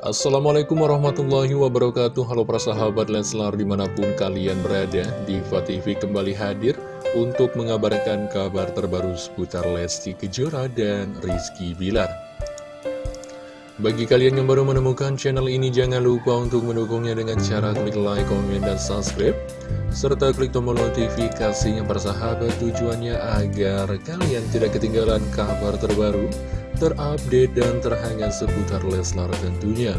Assalamualaikum warahmatullahi wabarakatuh. Halo para sahabat Leslar di mana pun kalian berada Diva TV kembali hadir untuk mengabarkan kabar terbaru seputar Lesti Kejora dan Rizky Bilar. Bagi kalian yang baru menemukan channel ini jangan lupa untuk mendukungnya dengan cara klik like, komen, dan subscribe serta klik tombol notifikasinya para sahabat tujuannya agar kalian tidak ketinggalan kabar terbaru terupdate dan terhangat seputar Leslar tentunya.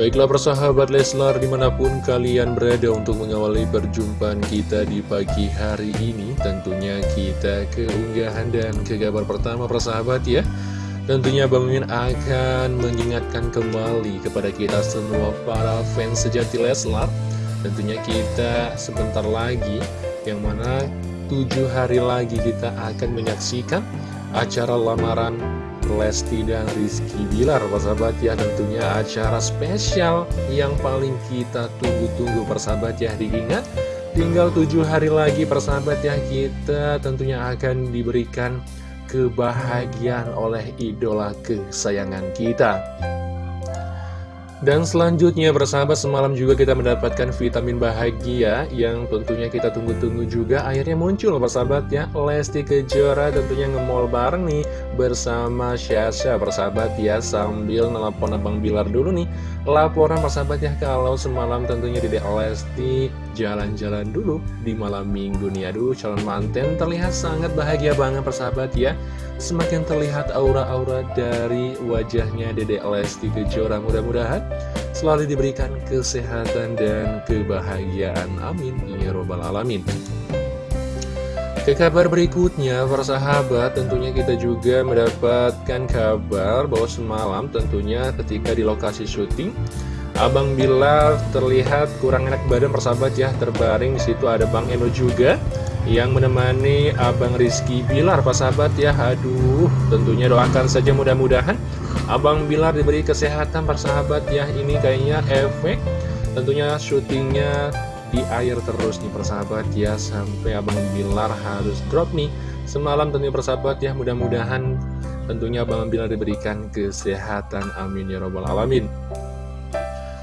Baiklah persahabat Leslar di mana pun kalian berada untuk mengawali perjumpaan kita di pagi hari ini Tentunya kita keunggahan dan ke kabar pertama persahabat ya Tentunya Bang Mimin akan mengingatkan kembali kepada kita semua para fans sejati Leslar Tentunya kita sebentar lagi yang mana tujuh hari lagi kita akan menyaksikan acara lamaran Lesti dan Rizky Bilar. Persahabat ya tentunya acara spesial yang paling kita tunggu-tunggu persahabat ya. Diingat tinggal tujuh hari lagi persahabat ya kita tentunya akan diberikan kebahagiaan oleh idola kesayangan kita dan selanjutnya bersahabat semalam juga kita mendapatkan vitamin bahagia yang tentunya kita tunggu-tunggu juga akhirnya muncul bersahabat ya. Lesti Kejora tentunya ngemol bareng nih bersama Syasha bersahabat ya sambil nelpon Abang Bilar dulu nih. Laporan bersahabat ya kalau semalam tentunya Dede Lesti jalan-jalan dulu di malam minggu nih. Aduh calon manten terlihat sangat bahagia banget persahabat ya semakin terlihat aura-aura dari wajahnya Dede Lesti Kejora. Mudah-mudahan selalu diberikan kesehatan dan kebahagiaan. Amin. Ya robbal alamin. Ke kabar berikutnya, para sahabat, tentunya kita juga mendapatkan kabar bahwa semalam tentunya ketika di lokasi syuting, Abang Bilar terlihat kurang enak badan persahabat ya, terbaring di situ. Ada Bang Eno juga yang menemani Abang Rizky Bilar Pak sahabat ya. Aduh tentunya doakan saja mudah-mudahan Abang Bilar diberi kesehatan Pak sahabat ya. Ini kayaknya efek tentunya syutingnya di air terus nih persahabat ya. Sampai Abang Bilar harus drop nih semalam tentunya persahabat ya. Mudah-mudahan tentunya Abang Bilar diberikan kesehatan. Amin ya robbal alamin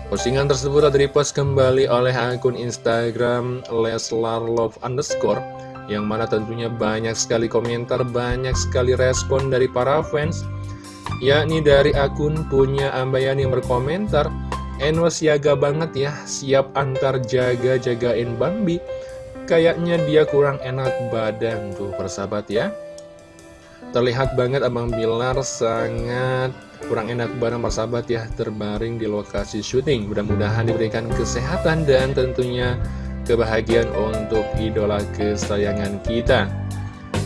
Postingan tersebut telah repost kembali oleh akun Instagram Leslar Love Underscore Yang mana tentunya banyak sekali komentar, banyak sekali respon dari para fans Yakni dari akun punya Ambayani yang berkomentar Enwa siaga banget ya, siap antar jaga-jagain Bambi. Kayaknya dia kurang enak badan tuh persahabat ya Terlihat banget Abang Bilar sangat kurang enak barang persahabat ya terbaring di lokasi syuting. Mudah-mudahan diberikan kesehatan dan tentunya kebahagiaan untuk idola kesayangan kita.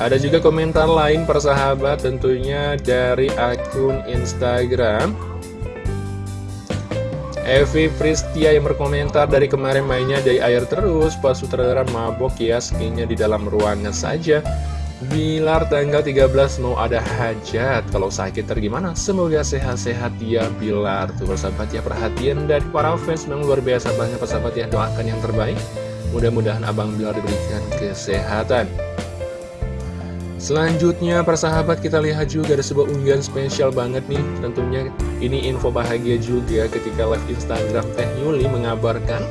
Ada juga komentar lain persahabat tentunya dari akun Instagram. Evi Pristia yang berkomentar dari kemarin mainnya dari air terus Pas sutradara mabok ya skinnya di dalam ruangan saja Bilar tanggal 13 mau ada hajat. Kalau sakit tergimana? Semoga sehat-sehat ya Bilar. Tuh persahabat ya perhatian dari para fans Memang luar biasa banget persahabat ya. Doakan yang terbaik. Mudah-mudahan Abang Bilar diberikan kesehatan. Selanjutnya persahabat kita lihat juga ada sebuah unggahan spesial banget nih. Tentunya ini info bahagia juga ketika live Instagram Teh Yuli mengabarkan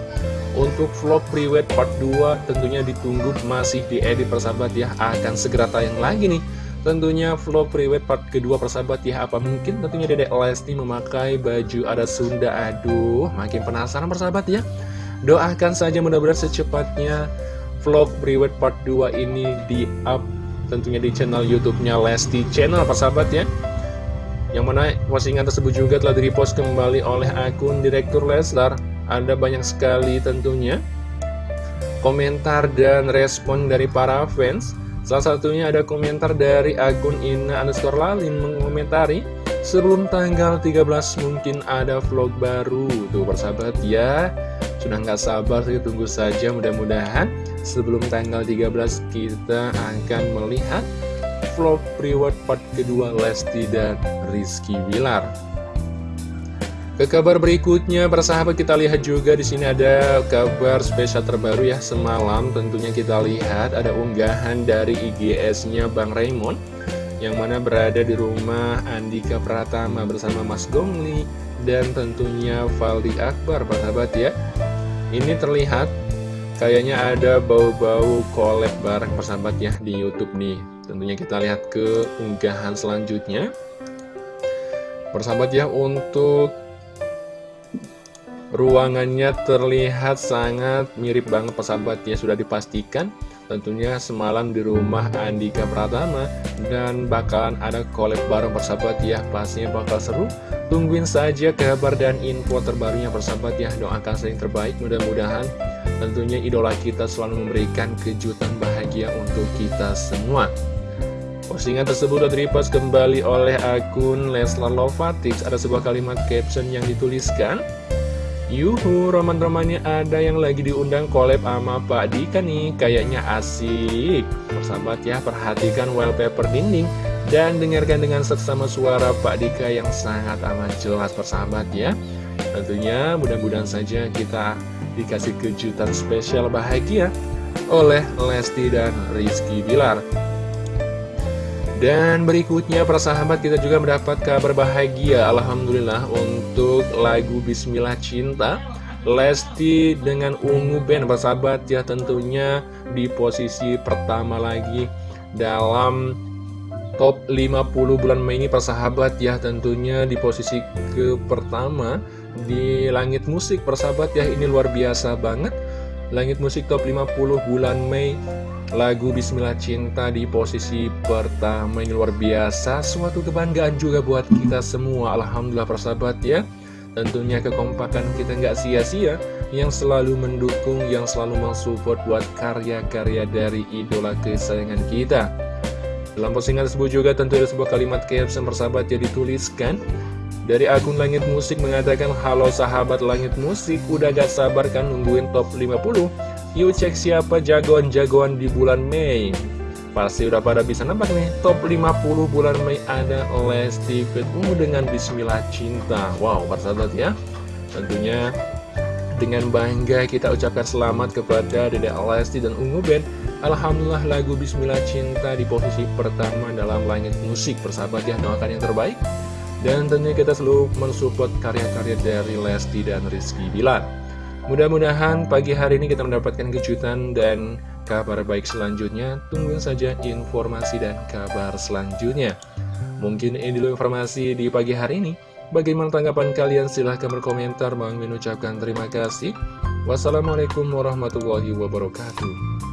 untuk vlog priwet part 2 tentunya ditunggu masih diedit persahabat ya. Akan segera tayang lagi nih. Tentunya vlog priwet part kedua persahabat ya. Apa mungkin tentunya Dedek Lesti memakai baju ada Sunda? Aduh makin penasaran persahabat ya. Doakan saja mudah-mudahan secepatnya vlog priwet part 2 ini di up Tentunya di channel YouTube-nya Lesti Channel persahabat ya. Yang mana postingan tersebut juga telah direpost kembali oleh akun Direktur Leslar ada banyak sekali tentunya komentar dan respon dari para fans. Salah satunya ada komentar dari akun Ina underscore Lalin mengomentari Sebelum tanggal 13 mungkin ada vlog baru. Tuh persahabat ya. Sudah nggak sabar sih tunggu saja. Mudah-mudahan Sebelum tanggal 13 kita akan melihat Vlog reward part kedua Lesti dan Rizky Wilar ke kabar berikutnya, persahabat kita lihat juga di sini ada kabar spesial terbaru ya. Semalam. Tentunya kita lihat ada unggahan dari IGS-nya Bang Raymond, Yang mana berada di rumah Andika Pratama bersama Mas Gongli Dan tentunya Valdi Akbar sahabat ya. Ini terlihat kayaknya ada bau-bau collab bareng persahabat ya di Youtube nih. Tentunya kita lihat ke unggahan selanjutnya. Persahabat ya untuk ruangannya terlihat sangat mirip banget persahabat. Ya Sudah dipastikan tentunya semalam di rumah Andika Pratama dan bakalan ada collab bareng persahabat. Ya pastinya bakal seru. Tungguin saja kabar dan info terbarunya persahabat. Ya doakan sering terbaik. Mudah-mudahan tentunya idola kita selalu memberikan kejutan bahagia untuk kita semua. Postingan tersebut sudah repost kembali oleh akun Leslar Lovatix Ada sebuah kalimat caption yang dituliskan Yuhu, roman-romannya ada yang lagi diundang collab sama Pak Dika nih. Kayaknya asik. Persahabat ya, perhatikan wallpaper dinding Dan dengarkan dengan seksama suara Pak Dika yang sangat amat jelas persahabat ya. Tentunya mudah-mudahan saja kita dikasih kejutan spesial bahagia Oleh Lesti dan Rizky Bilar dan berikutnya persahabat kita juga mendapat kabar bahagia Alhamdulillah untuk lagu Bismillah Cinta Lesti dengan Ungu Band. Persahabat ya tentunya di posisi pertama lagi dalam top 50 bulan Mei ini persahabat ya tentunya di posisi ke pertama di langit musik. Persahabat ya ini luar biasa banget. Langit musik top 50 bulan Mei Lagu Bismillah Cinta di posisi pertama ini luar biasa. Suatu kebanggaan juga buat kita semua. Alhamdulillah persahabat ya. Tentunya kekompakan kita nggak sia-sia. Yang selalu mendukung, yang selalu mensupport buat karya-karya dari idola kesayangan kita. Dalam postingan tersebut juga tentu ada sebuah kalimat caption persahabat yang dituliskan. Dari akun Langit Musik mengatakan Halo sahabat Langit Musik Udah gak sabar kan nungguin top 50 Yuk cek siapa jagoan-jagoan di bulan Mei. Pasti udah pada bisa nampak nih Top 50 bulan Mei ada Lesti Ungu dengan Bismillah Cinta. Wow persahabat ya. Tentunya dengan bangga kita ucapkan selamat kepada Dede Lesti dan Ungu Band. Alhamdulillah lagu Bismillah Cinta di posisi pertama dalam langit musik. Persahabat ya doakan yang terbaik. Dan tentunya kita selalu mensupport karya-karya dari Lesti dan Rizky Bilar Mudah-mudahan pagi hari ini kita mendapatkan kejutan dan kabar baik selanjutnya. Tungguin saja informasi dan kabar selanjutnya. Mungkin ini dulu informasi di pagi hari ini. Bagaimana tanggapan kalian? Silahkan berkomentar. Bang ucapkan terima kasih. Wassalamualaikum warahmatullahi wabarakatuh.